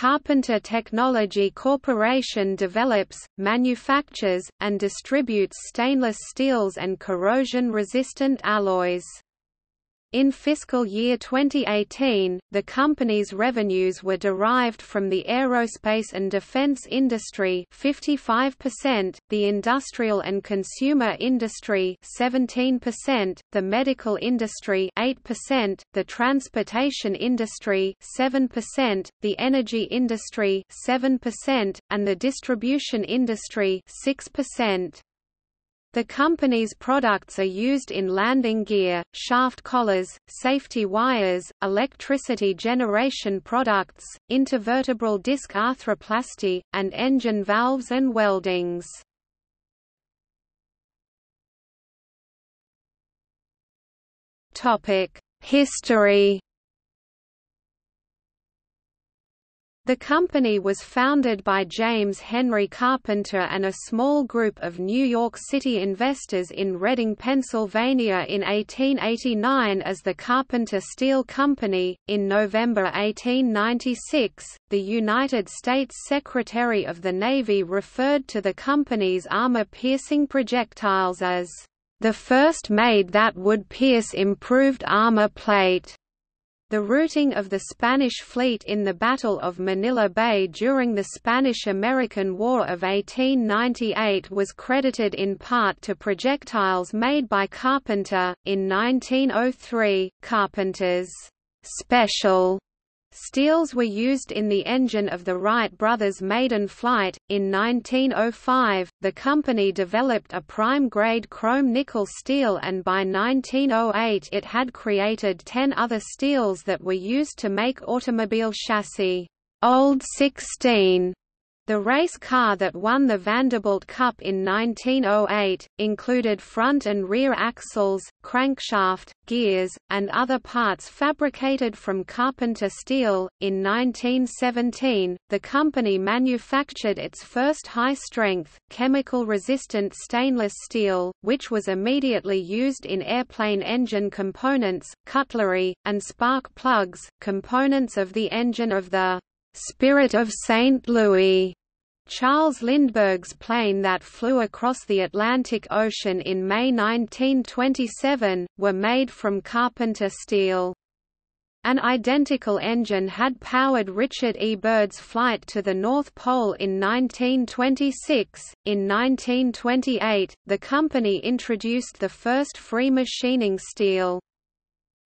Carpenter Technology Corporation develops, manufactures, and distributes stainless steels and corrosion-resistant alloys. In fiscal year 2018, the company's revenues were derived from the aerospace and defense industry 55%, the industrial and consumer industry 17%, the medical industry 8%, the transportation industry 7%, the energy industry 7%, and the distribution industry 6%. The company's products are used in landing gear, shaft collars, safety wires, electricity generation products, intervertebral disc arthroplasty, and engine valves and weldings. History The company was founded by James Henry Carpenter and a small group of New York City investors in Reading, Pennsylvania in 1889 as the Carpenter Steel Company. In November 1896, the United States Secretary of the Navy referred to the company's armor-piercing projectiles as the first made that would pierce improved armor plate. The routing of the Spanish fleet in the Battle of Manila Bay during the Spanish–American War of 1898 was credited in part to projectiles made by Carpenter. In 1903, Carpenter's special Steels were used in the engine of the Wright brothers' maiden flight. In 1905, the company developed a prime grade chrome nickel steel, and by 1908 it had created ten other steels that were used to make automobile chassis. Old 16 the race car that won the Vanderbilt Cup in 1908, included front and rear axles, crankshaft, gears, and other parts fabricated from Carpenter steel. In 1917, the company manufactured its first high-strength, chemical-resistant stainless steel, which was immediately used in airplane engine components, cutlery, and spark plugs, components of the engine of the Spirit of St. Louis Charles Lindbergh's plane that flew across the Atlantic Ocean in May 1927, were made from Carpenter steel. An identical engine had powered Richard E. Byrd's flight to the North Pole in 1926. In 1928, the company introduced the first free machining steel.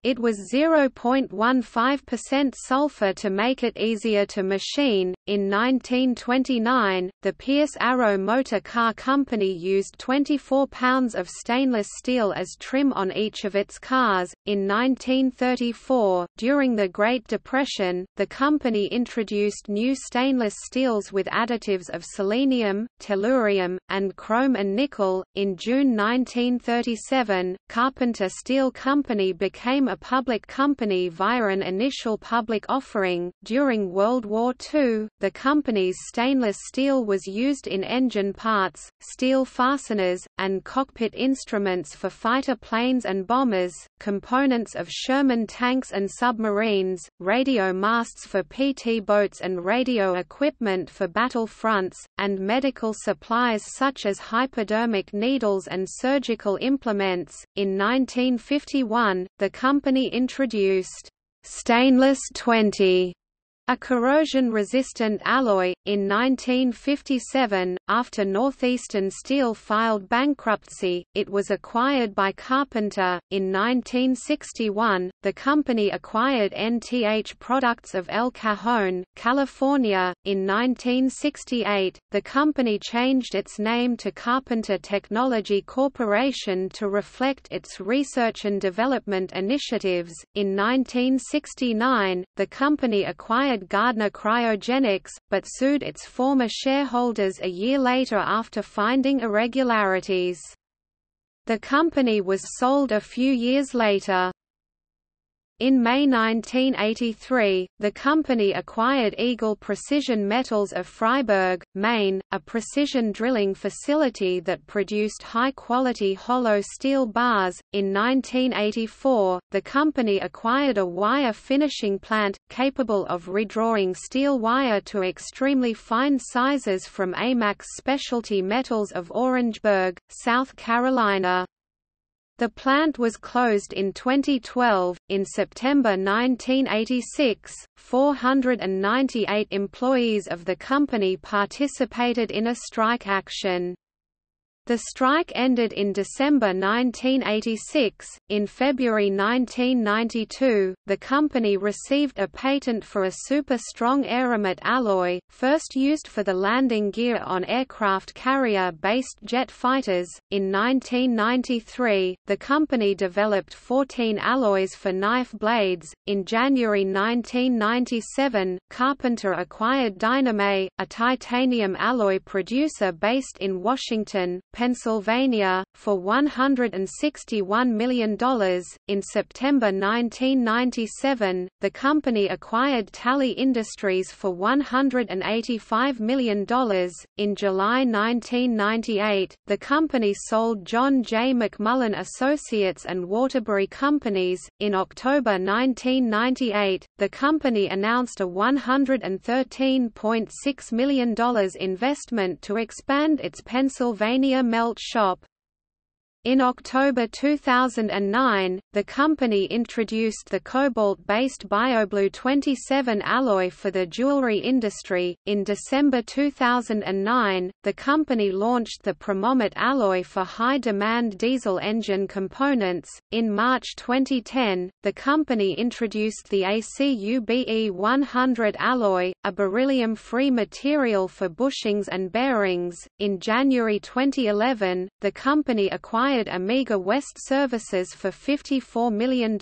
It was 0.15% sulfur to make it easier to machine. In 1929, the Pierce Arrow Motor Car Company used 24 pounds of stainless steel as trim on each of its cars. In 1934, during the Great Depression, the company introduced new stainless steels with additives of selenium, tellurium, and chrome and nickel. In June 1937, Carpenter Steel Company became a public company via an initial public offering. During World War II, the company's stainless steel was used in engine parts, steel fasteners, and cockpit instruments for fighter planes and bombers, components of Sherman tanks and submarines, radio masts for PT boats and radio equipment for battle fronts, and medical supplies such as hypodermic needles and surgical implements. In 1951, the company company introduced stainless 20 a corrosion-resistant alloy, in 1957, after Northeastern Steel filed bankruptcy, it was acquired by Carpenter. In 1961, the company acquired NTH Products of El Cajon, California. In 1968, the company changed its name to Carpenter Technology Corporation to reflect its research and development initiatives. In 1969, the company acquired acquired Gardner Cryogenics, but sued its former shareholders a year later after finding irregularities. The company was sold a few years later. In May 1983, the company acquired Eagle Precision Metals of Fryeburg, Maine, a precision drilling facility that produced high-quality hollow steel bars. In 1984, the company acquired a wire finishing plant, capable of redrawing steel wire to extremely fine sizes from AMAX Specialty Metals of Orangeburg, South Carolina. The plant was closed in 2012. In September 1986, 498 employees of the company participated in a strike action. The strike ended in December 1986. In February 1992, the company received a patent for a super strong AerMet alloy, first used for the landing gear on aircraft carrier based jet fighters. In 1993, the company developed 14 alloys for knife blades. In January 1997, Carpenter acquired Dynamet, a titanium alloy producer based in Washington, Pennsylvania, for $161 million. In September 1997, the company acquired Talley Industries for $185 million. In July 1998, the company sold John J. McMullen Associates and Waterbury Companies. In October 1998, the company announced a $113.6 million investment to expand its Pennsylvania melt shop. In October 2009, the company introduced the cobalt-based BioBlue 27 alloy for the jewelry industry. In December 2009, the company launched the Pyromet alloy for high-demand diesel engine components. In March 2010, the company introduced the ACUBE 100 alloy, a beryllium-free material for bushings and bearings. In January 2011, the company acquired acquired Amega West Services for $54 million,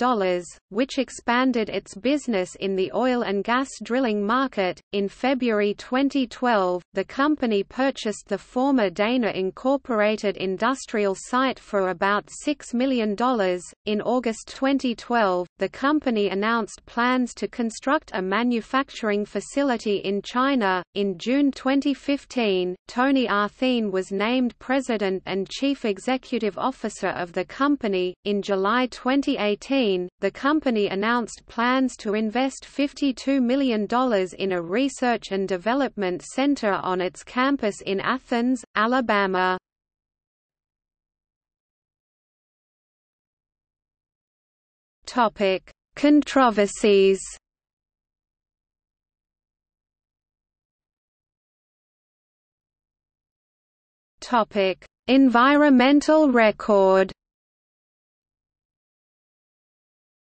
which expanded its business in the oil and gas drilling market. In February 2012, the company purchased the former Dana Incorporated industrial site for about $6 million. In August 2012, the company announced plans to construct a manufacturing facility in China. In June 2015, Tony R. Thene was named President and Chief Executive officer of the company. In July 2018, the company announced plans to invest $52 million in a research and development center on its campus in Athens, Alabama. Topic: Controversies. Topic: Environmental record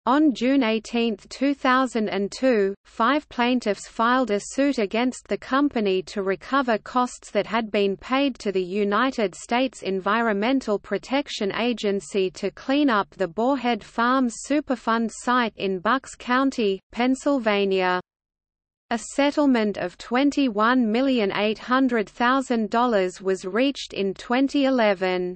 On June 18, 2002, five plaintiffs filed a suit against the company to recover costs that had been paid to the United States Environmental Protection Agency to clean up the Boarhead Farms Superfund site in Bucks County, Pennsylvania. A settlement of $21,800,000 was reached in 2011.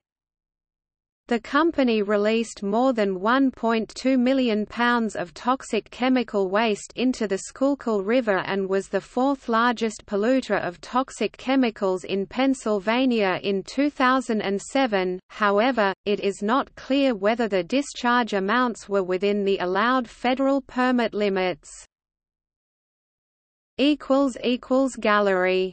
The company released more than 1.2 million pounds of toxic chemical waste into the Schuylkill River and was the fourth largest polluter of toxic chemicals in Pennsylvania in 2007, however, it is not clear whether the discharge amounts were within the allowed federal permit limits. Gallery